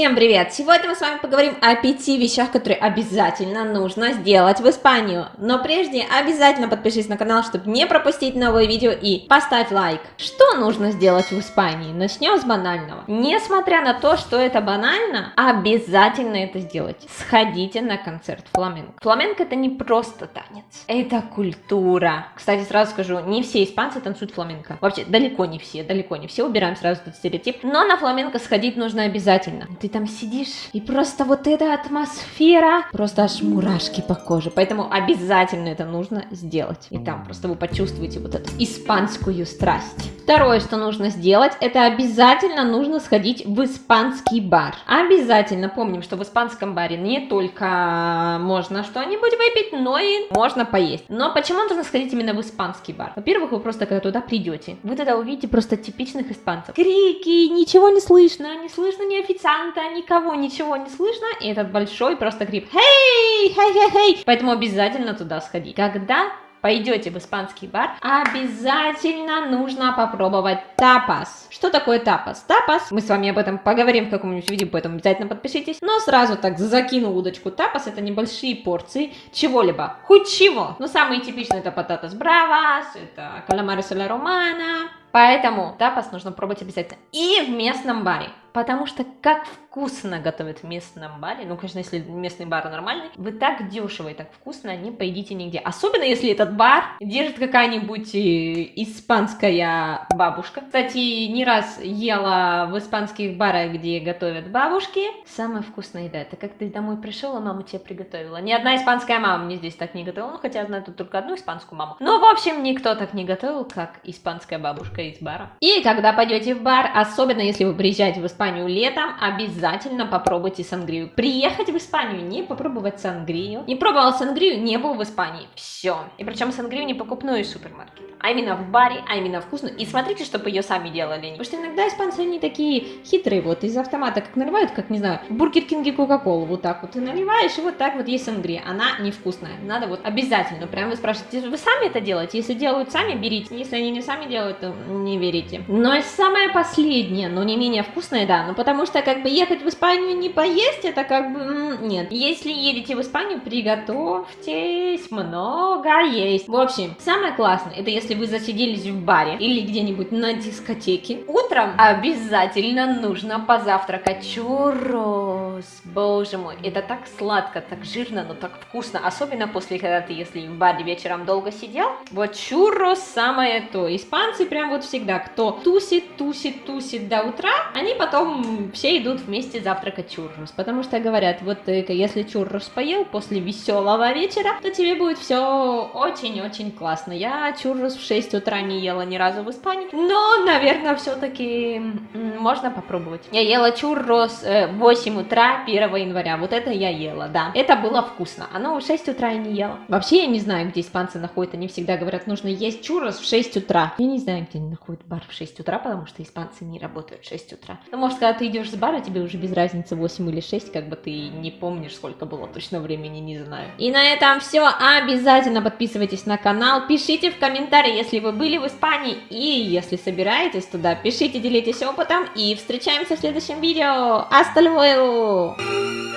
Всем привет! Сегодня мы с вами поговорим о пяти вещах, которые обязательно нужно сделать в Испанию. Но прежде обязательно подпишись на канал, чтобы не пропустить новые видео и поставь лайк. Что нужно сделать в Испании? Начнем с банального. Несмотря на то, что это банально, обязательно это сделать. Сходите на концерт фламенко. Фламенко это не просто танец, это культура. Кстати, сразу скажу, не все испанцы танцуют фламенко. Вообще, далеко не все, далеко не все, убираем сразу этот стереотип. Но на фламенко сходить нужно обязательно ты там сидишь, и просто вот эта атмосфера, просто аж мурашки по коже. Поэтому обязательно это нужно сделать. И там просто вы почувствуете вот эту испанскую страсть. Второе, что нужно сделать, это обязательно нужно сходить в испанский бар. Обязательно помним, что в испанском баре не только можно что-нибудь выпить, но и можно поесть. Но почему нужно сходить именно в испанский бар? Во-первых, вы просто когда туда придете, вы тогда увидите просто типичных испанцев. Крики, ничего не слышно, не слышно ни официанта, никого, ничего не слышно, и этот большой просто крип «Хей! Хей, хей, хей!» Поэтому обязательно туда сходить. Когда пойдете в испанский бар, обязательно нужно попробовать тапас. Что такое тапас? Тапас, мы с вами об этом поговорим в каком-нибудь видео, поэтому обязательно подпишитесь. Но сразу так закину удочку. Тапас это небольшие порции чего-либо, хоть чего. Но самые типичные это пататас бравас, это каламары соля романа, Поэтому тапас нужно пробовать обязательно. И в местном баре. Потому что как вкусно готовят в местном баре, ну, конечно, если местный бар нормальный, вы так дешево и так вкусно не поедите нигде. Особенно, если этот бар держит какая-нибудь э, испанская бабушка. Кстати, не раз ела в испанских барах, где готовят бабушки. Самая вкусная еда, это как ты домой пришел, а мама тебе приготовила. Ни одна испанская мама мне здесь так не готовила, ну, хотя я знаю тут только одну испанскую маму. Но, в общем, никто так не готовил, как испанская бабушка из бара. И когда пойдете в бар, особенно если вы приезжаете в Испанию, летом, обязательно попробуйте сангрию. Приехать в Испанию, не попробовать сангрию. Не пробовал сангрию, не был в Испании. Все. И причем сангрию не покупную из супермаркета а именно в баре, а именно вкусную. И смотрите, чтобы ее сами делали. Потому что иногда испанцы, они такие хитрые, вот из автомата как наливают, как, не знаю, Бургер Кинг и Кока-Колу, вот так вот ты наливаешь, и вот так вот есть сангрия. Она невкусная. Надо вот обязательно, прям вы спрашиваете, вы сами это делаете? Если делают сами, берите. Если они не сами делают, то не верите. Но и самое последнее, но не менее вкусное, да, ну потому что как бы ехать в Испанию не поесть, это как бы, нет. Если едете в Испанию, приготовьтесь много есть. В общем, самое классное, это если если вы засиделись в баре или где-нибудь на дискотеке, утром обязательно нужно позавтракать чуррос. Боже мой, это так сладко, так жирно, но так вкусно. Особенно после, когда ты, если в баре вечером долго сидел. Вот чуррос самое то. Испанцы прям вот всегда, кто тусит, тусит, тусит до утра, они потом все идут вместе завтракать чуррос. Потому что говорят, вот э, если чуррос поел после веселого вечера, то тебе будет все очень-очень классно. Я чуррос в 6 утра не ела ни разу в Испании, но, наверное, все-таки можно попробовать. Я ела чуррос э, в 8 утра 1 января, вот это я ела, да. Это было вкусно, оно в 6 утра я не ела. Вообще я не знаю, где испанцы находят, они всегда говорят, нужно есть чуррос в 6 утра. Я не знаю, где они находят бар в 6 утра, потому что испанцы не работают в 6 утра. Ну, может, когда ты идешь с бара, тебе уже без разницы 8 или 6, как бы ты не помнишь, сколько было точно времени, не знаю. И на этом все. Обязательно подписывайтесь на канал, пишите в комментариях, если вы были в Испании и если собираетесь туда, пишите, делитесь опытом и встречаемся в следующем видео. Hasta luego!